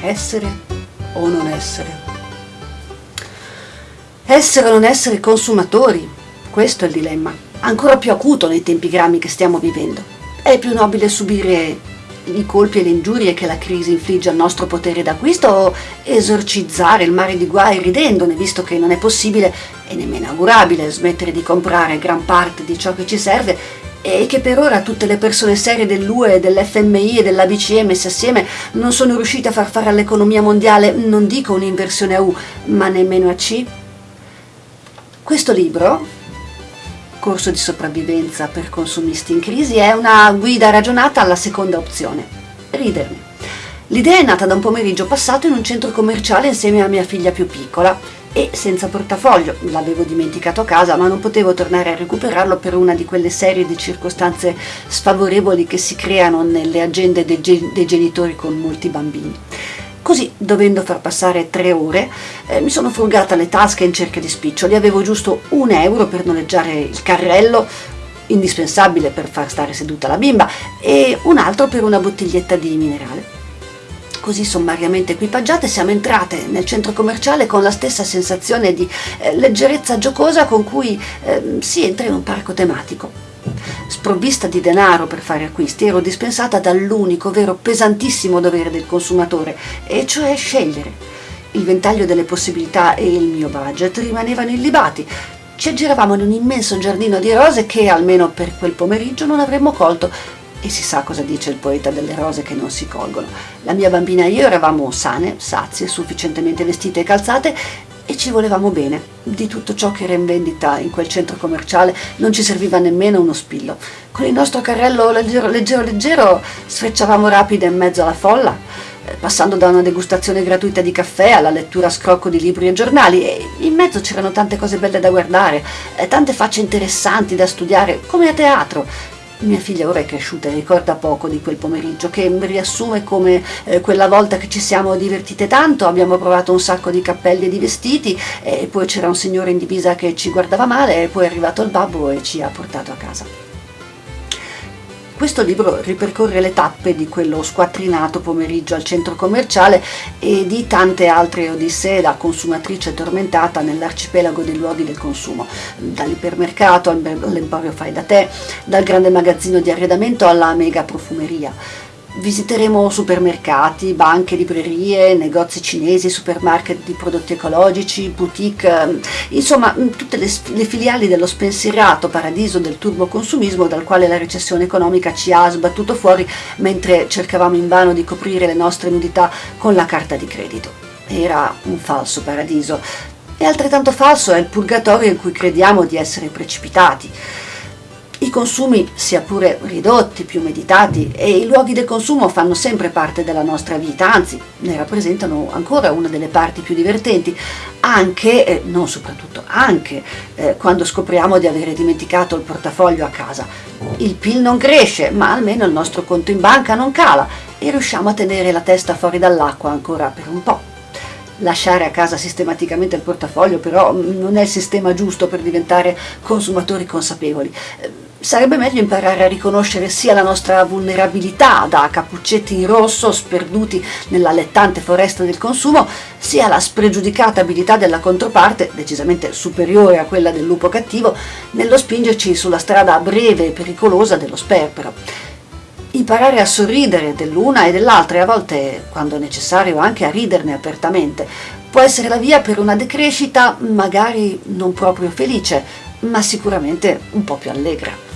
Essere o non essere? Essere o non essere consumatori? Questo è il dilemma, ancora più acuto nei tempi grammi che stiamo vivendo. È più nobile subire i colpi e le ingiurie che la crisi infligge al nostro potere d'acquisto o esorcizzare il mare di guai ridendone, visto che non è possibile e nemmeno augurabile smettere di comprare gran parte di ciò che ci serve e che per ora tutte le persone serie dell'UE, dell'FMI e dell'ABCE messe assieme non sono riuscite a far fare all'economia mondiale, non dico un'inversione a U, ma nemmeno a C? Questo libro, Corso di sopravvivenza per consumisti in crisi, è una guida ragionata alla seconda opzione, ridermi. L'idea è nata da un pomeriggio passato in un centro commerciale insieme a mia figlia più piccola e senza portafoglio, l'avevo dimenticato a casa ma non potevo tornare a recuperarlo per una di quelle serie di circostanze sfavorevoli che si creano nelle agende dei, dei genitori con molti bambini. Così, dovendo far passare tre ore, eh, mi sono frugata le tasche in cerca di spiccioli. Avevo giusto un euro per noleggiare il carrello, indispensabile per far stare seduta la bimba, e un altro per una bottiglietta di minerale. Così sommariamente equipaggiate siamo entrate nel centro commerciale con la stessa sensazione di eh, leggerezza giocosa con cui eh, si entra in un parco tematico. Sprovvista di denaro per fare acquisti, ero dispensata dall'unico, vero, pesantissimo dovere del consumatore, e cioè scegliere. Il ventaglio delle possibilità e il mio budget rimanevano illibati. Ci aggiravamo in un immenso giardino di rose che, almeno per quel pomeriggio, non avremmo colto, e si sa cosa dice il poeta delle rose che non si colgono. La mia bambina e io eravamo sane, sazie, sufficientemente vestite e calzate e ci volevamo bene. Di tutto ciò che era in vendita in quel centro commerciale non ci serviva nemmeno uno spillo. Con il nostro carrello leggero, leggero, leggero sfrecciavamo rapide in mezzo alla folla, eh, passando da una degustazione gratuita di caffè alla lettura a scrocco di libri e giornali e in mezzo c'erano tante cose belle da guardare, eh, tante facce interessanti da studiare, come a teatro, mia figlia ora è cresciuta e ricorda poco di quel pomeriggio, che riassume come eh, quella volta che ci siamo divertite tanto, abbiamo provato un sacco di cappelli e di vestiti, e poi c'era un signore in divisa che ci guardava male, e poi è arrivato il babbo e ci ha portato a casa. Questo libro ripercorre le tappe di quello squattrinato pomeriggio al centro commerciale e di tante altre odissee da consumatrice tormentata nell'arcipelago dei luoghi del consumo, dall'ipermercato all'emporio fai da te, dal grande magazzino di arredamento alla mega profumeria. Visiteremo supermercati, banche, librerie, negozi cinesi, supermarket di prodotti ecologici, boutique, ehm, insomma mm, tutte le, le, filiali dello spensierato paradiso del turboconsumismo dal quale la recessione economica ci ha sbattuto fuori mentre cercavamo invano di coprire le nostre nudità con la carta di credito. Era un falso paradiso e altrettanto falso è il purgatorio in cui crediamo di essere precipitati. I consumi, sia pure ridotti, più meditati, e i luoghi del consumo fanno sempre parte della nostra vita, anzi ne rappresentano ancora una delle parti più divertenti, anche, eh, non soprattutto, anche eh, quando scopriamo di avere dimenticato il portafoglio a casa. Il PIL non cresce, ma almeno il nostro conto in banca non cala e riusciamo a tenere la testa fuori dall'acqua ancora per un po'. Lasciare a casa sistematicamente il portafoglio però non è il sistema giusto per diventare consumatori consapevoli Sarebbe meglio imparare a riconoscere sia la nostra vulnerabilità da cappuccetti in rosso sperduti nell'allettante foresta del consumo, sia la spregiudicata abilità della controparte, decisamente superiore a quella del lupo cattivo, nello spingerci sulla strada breve e pericolosa dello sperpero. Imparare a sorridere dell'una e dell'altra e a volte, quando necessario, anche a riderne apertamente, può essere la via per una decrescita magari non proprio felice, ma sicuramente un po' più allegra.